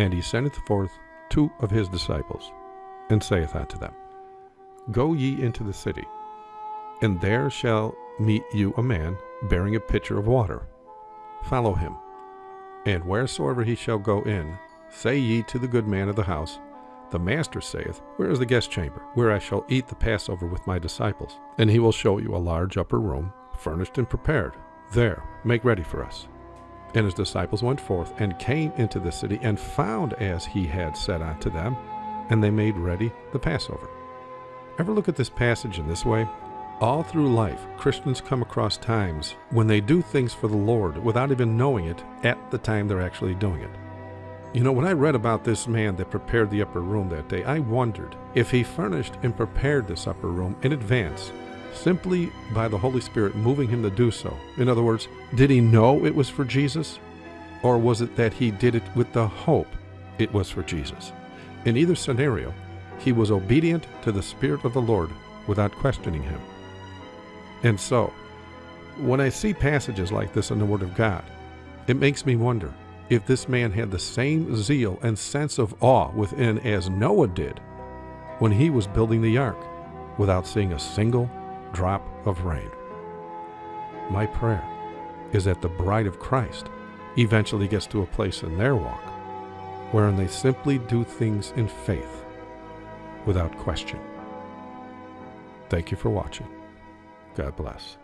And he sendeth forth two of his disciples, and saith unto them, Go ye into the city, and there shall meet you a man bearing a pitcher of water. Follow him. And wheresoever he shall go in, say ye to the good man of the house, The master saith, Where is the guest chamber, where I shall eat the Passover with my disciples? And he will show you a large upper room, furnished and prepared. There, make ready for us. And his disciples went forth and came into the city and found as he had said unto them, and they made ready the Passover. Ever look at this passage in this way? All through life, Christians come across times when they do things for the Lord without even knowing it at the time they're actually doing it. You know, when I read about this man that prepared the upper room that day, I wondered if he furnished and prepared this upper room in advance simply by the Holy Spirit moving him to do so. In other words, did he know it was for Jesus? Or was it that he did it with the hope it was for Jesus? In either scenario, he was obedient to the Spirit of the Lord without questioning him. And so, when I see passages like this in the Word of God, it makes me wonder if this man had the same zeal and sense of awe within as Noah did when he was building the ark without seeing a single drop of rain. My prayer is that the bride of Christ eventually gets to a place in their walk wherein they simply do things in faith without question. Thank you for watching. God bless.